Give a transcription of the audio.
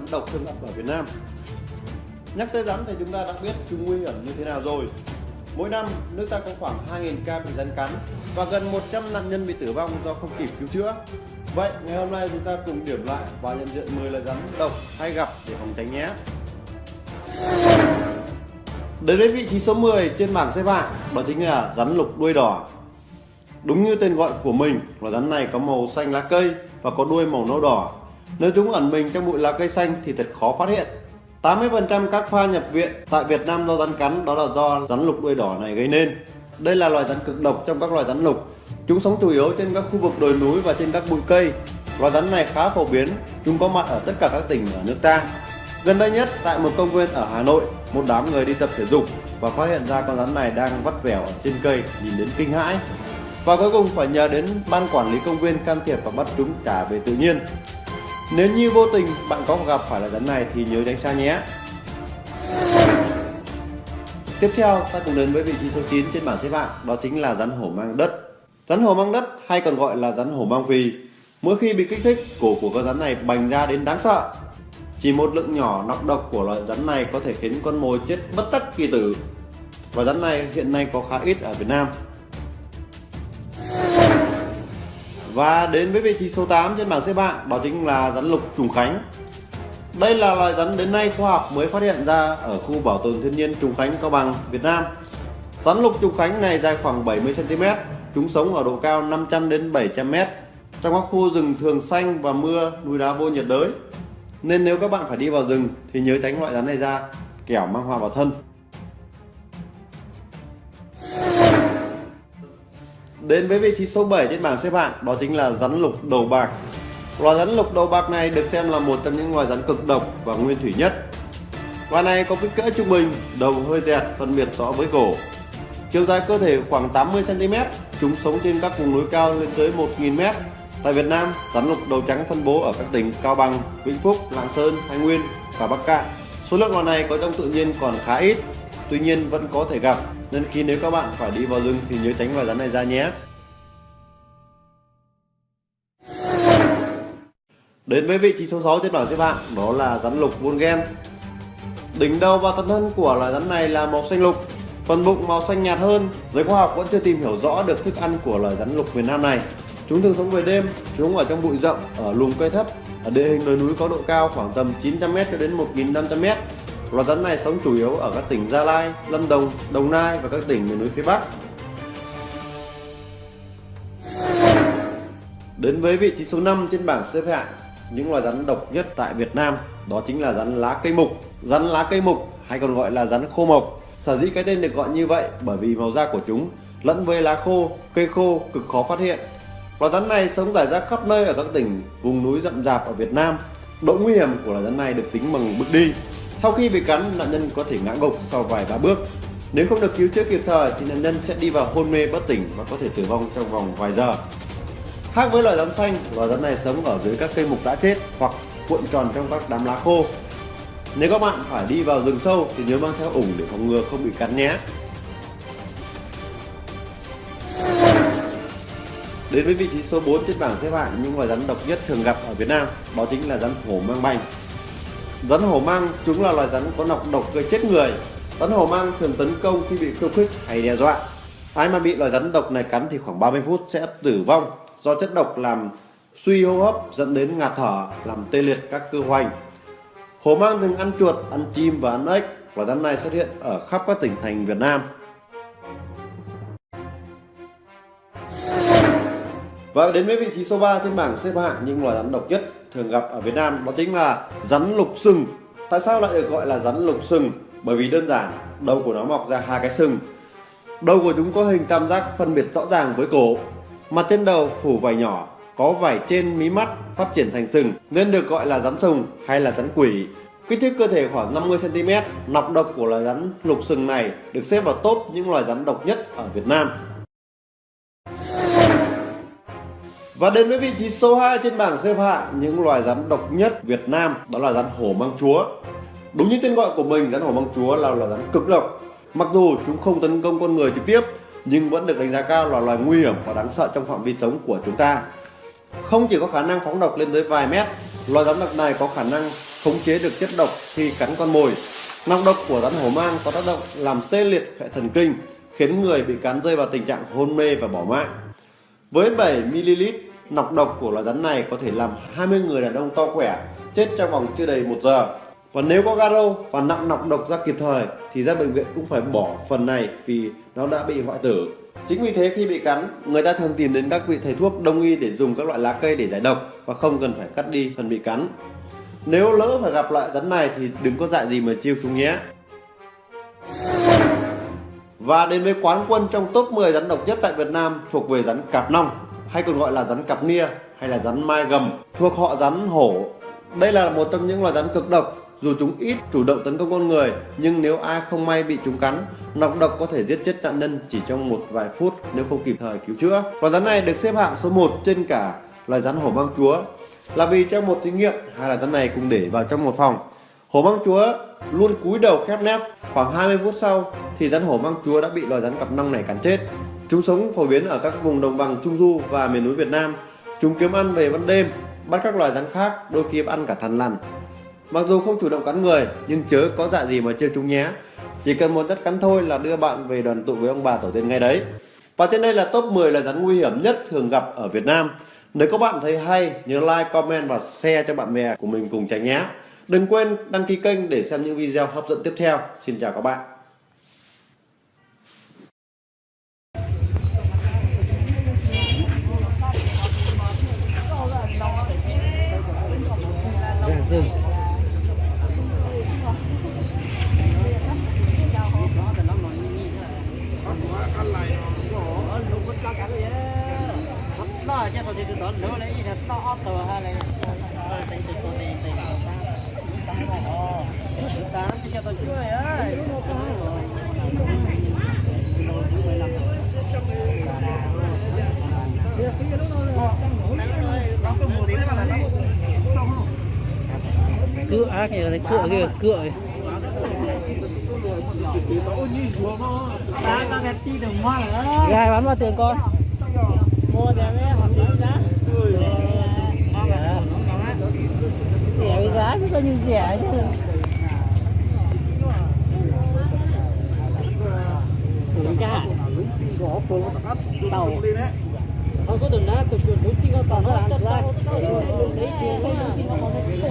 rắn độc thường gặp ở Việt Nam. Nhắc tới rắn thì chúng ta đã biết chúng nguy hiểm như thế nào rồi. Mỗi năm, nước ta có khoảng 2.000 ca bị rắn cắn và gần 100 nạn nhân bị tử vong do không kịp cứu chữa. Vậy, ngày hôm nay chúng ta cùng điểm lại và nhận diện 10 loại rắn độc hay gặp để phòng tránh nhé. Đến với vị trí số 10 trên bảng xếp hạng, đó chính là rắn lục đuôi đỏ. Đúng như tên gọi của mình, loài rắn này có màu xanh lá cây và có đuôi màu nâu đỏ. Nếu chúng ẩn mình trong bụi lá cây xanh thì thật khó phát hiện. 80% các pha nhập viện tại Việt Nam do rắn cắn đó là do rắn lục đuôi đỏ này gây nên. Đây là loài rắn cực độc trong các loài rắn lục. Chúng sống chủ yếu trên các khu vực đồi núi và trên các bụi cây. Loài rắn này khá phổ biến, chúng có mặt ở tất cả các tỉnh ở nước ta. Gần đây nhất tại một công viên ở Hà Nội, một đám người đi tập thể dục và phát hiện ra con rắn này đang vắt vẻo ở trên cây, nhìn đến kinh hãi. Và cuối cùng phải nhờ đến ban quản lý công viên can thiệp và bắt chúng trả về tự nhiên. Nếu như vô tình bạn có gặp phải loại rắn này thì nhớ tránh xa nhé. Tiếp theo, ta cùng đến với vị trí số 9 trên bảng xếp hạng, đó chính là rắn hổ mang đất. Rắn hổ mang đất hay còn gọi là rắn hổ mang phì. mỗi khi bị kích thích, cổ của con rắn này bành ra đến đáng sợ. Chỉ một lượng nhỏ nọc độc của loại rắn này có thể khiến con mồi chết bất tắc kỳ tử. Và rắn này hiện nay có khá ít ở Việt Nam. Và đến với vị trí số 8 trên bảng xếp hạng đó chính là rắn lục trùng khánh. Đây là loài rắn đến nay khoa học mới phát hiện ra ở khu bảo tồn thiên nhiên Trùng Khánh Cao Bằng, Việt Nam. Rắn lục trùng khánh này dài khoảng 70 cm, chúng sống ở độ cao 500 đến 700 m trong các khu rừng thường xanh và mưa, núi đá vô nhiệt đới. Nên nếu các bạn phải đi vào rừng thì nhớ tránh loại rắn này ra, kẻo mang hoa vào thân. Đến với vị trí số 7 trên bảng xếp hạng đó chính là rắn lục đầu bạc. Loài rắn lục đầu bạc này được xem là một trong những loài rắn cực độc và nguyên thủy nhất. Loài này có kích cỡ trung bình, đầu hơi dẹt, phân biệt rõ với cổ. Chiều dài cơ thể khoảng 80 cm, chúng sống trên các vùng núi cao lên tới 1.000 m. Tại Việt Nam, rắn lục đầu trắng phân bố ở các tỉnh Cao Bằng, Vĩnh Phúc, Lạng Sơn, Thái Nguyên và Bắc Cạn. Số lượng loài này có trong tự nhiên còn khá ít, tuy nhiên vẫn có thể gặp nên khi nếu các bạn phải đi vào rừng thì nhớ tránh vài rắn này ra nhé. Đến với vị trí số 6 trên bảng xếp hạng đó là rắn lục Vulgen. Đỉnh đầu và thân thân của loài rắn này là màu xanh lục, phần bụng màu xanh nhạt hơn. Giới khoa học vẫn chưa tìm hiểu rõ được thức ăn của loài rắn lục miền Nam này. Chúng thường sống về đêm, chúng ở trong bụi rậm, ở luồng cây thấp, ở địa hình đồi núi có độ cao khoảng tầm 900m cho đến 1500m. Loài rắn này sống chủ yếu ở các tỉnh Gia Lai, Lâm Đồng, Đồng Nai và các tỉnh miền núi phía Bắc. Đến với vị trí số 5 trên bảng xếp hạng những loài rắn độc nhất tại Việt Nam đó chính là rắn lá cây mục. Rắn lá cây mục hay còn gọi là rắn khô mộc. Sở dĩ cái tên được gọi như vậy bởi vì màu da của chúng lẫn với lá khô, cây khô cực khó phát hiện. Loài rắn này sống rải rác khắp nơi ở các tỉnh vùng núi rậm rạp ở Việt Nam. Độ nguy hiểm của loài rắn này được tính bằng bước đi. Sau khi bị cắn, nạn nhân có thể ngã gục sau vài ba bước. Nếu không được cứu chữa kịp thời thì nạn nhân sẽ đi vào hôn mê bất tỉnh và có thể tử vong trong vòng vài giờ. Khác với loài rắn xanh, loài rắn này sống ở dưới các cây mục đã chết hoặc cuộn tròn trong các đám lá khô. Nếu các bạn phải đi vào rừng sâu thì nhớ mang theo ủng để phòng ngừa không bị cắn nhé. Đến với vị trí số 4 trên bảng xếp hạng những loài rắn độc nhất thường gặp ở Việt Nam, đó chính là rắn hổ mang bành. Rắn hổ mang chúng là loài rắn có nọc độc gây chết người. Rắn hổ mang thường tấn công khi bị khiêu khích hay đe dọa. Ai mà bị loài rắn độc này cắn thì khoảng 30 phút sẽ tử vong do chất độc làm suy hô hấp dẫn đến ngạt thở, làm tê liệt các cơ hoành. Hổ mang thường ăn chuột, ăn chim và ăn ếch. Loài rắn này xuất hiện ở khắp các tỉnh thành Việt Nam. Và đến với vị trí số 3 trên bảng xếp hạng những loài rắn độc nhất thường gặp ở Việt Nam đó chính là rắn lục sừng. Tại sao lại được gọi là rắn lục sừng? Bởi vì đơn giản, đầu của nó mọc ra hai cái sừng. Đầu của chúng có hình tam giác phân biệt rõ ràng với cổ. Mặt trên đầu phủ vảy nhỏ, có vảy trên mí mắt phát triển thành sừng nên được gọi là rắn sừng hay là rắn quỷ. Kích thước cơ thể khoảng 50cm, nọc độc của loài rắn lục sừng này được xếp vào top những loài rắn độc nhất ở Việt Nam. Và đến với vị trí số 2 trên bảng xếp hạng những loài rắn độc nhất Việt Nam đó là rắn hổ mang chúa. Đúng như tên gọi của mình, rắn hổ mang chúa là loài rắn cực độc. Mặc dù chúng không tấn công con người trực tiếp nhưng vẫn được đánh giá cao là loài nguy hiểm và đáng sợ trong phạm vi sống của chúng ta. Không chỉ có khả năng phóng độc lên tới vài mét, loài rắn độc này có khả năng khống chế được chất độc khi cắn con mồi. Nọc độc của rắn hổ mang có tác động làm tê liệt hệ thần kinh, khiến người bị cắn rơi vào tình trạng hôn mê và bỏ mạng. Với 7ml, nọc độc của loài rắn này có thể làm 20 người đàn ông to khỏe chết trong vòng chưa đầy 1 giờ. Và nếu có garo và nặng nọc độc ra kịp thời thì ra bệnh viện cũng phải bỏ phần này vì nó đã bị hoại tử. Chính vì thế khi bị cắn, người ta thường tìm đến các vị thầy thuốc đông y để dùng các loại lá cây để giải độc và không cần phải cắt đi phần bị cắn. Nếu lỡ phải gặp loại rắn này thì đừng có dại gì mà chiêu chúng nhé. Và đến với quán quân trong top 10 rắn độc nhất tại Việt Nam thuộc về rắn cạp nong hay còn gọi là rắn cặp nia hay là rắn mai gầm thuộc họ rắn hổ. Đây là một trong những loài rắn cực độc dù chúng ít chủ động tấn công con người nhưng nếu ai không may bị chúng cắn, nọc độc có thể giết chết nạn nhân chỉ trong một vài phút nếu không kịp thời cứu chữa. Loài rắn này được xếp hạng số 1 trên cả loài rắn hổ mang chúa là vì trong một thí nghiệm hai loài rắn này cùng để vào trong một phòng. Hổ mang chúa luôn cúi đầu khép nép. Khoảng 20 phút sau thì rắn hổ mang chúa đã bị loài rắn cặp nong này cắn chết. Chúng sống phổ biến ở các vùng đồng bằng Trung Du và miền núi Việt Nam. Chúng kiếm ăn về ban đêm, bắt các loài rắn khác, đôi khi ăn cả thằn lằn. Mặc dù không chủ động cắn người, nhưng chớ có dạ gì mà chơi chúng nhé. Chỉ cần một đất cắn thôi là đưa bạn về đoàn tụ với ông bà tổ tiên ngay đấy. Và trên đây là top 10 là rắn nguy hiểm nhất thường gặp ở Việt Nam. Nếu các bạn thấy hay, nhớ like, comment và share cho bạn bè của mình cùng tránh nhé. Đừng quên đăng ký kênh để xem những video hấp dẫn tiếp theo. Xin chào các bạn. Đó cho tôi đi từ đó lấy gì là to tờ hay là tính từ tôi đi tính tám cho tôi chơi ơi cựa kìa cựa kìa cựa gài bán bao tiền con. Mua đẹp mấy hoặc lý giá. Rẻ. Với giá, chứ coi như rẻ chứ. Đúng cả tàu. Không có đường đá cực cực đúng khi có tàu nó làm ra. Lấy tiền không tiền nó còn lấy tiền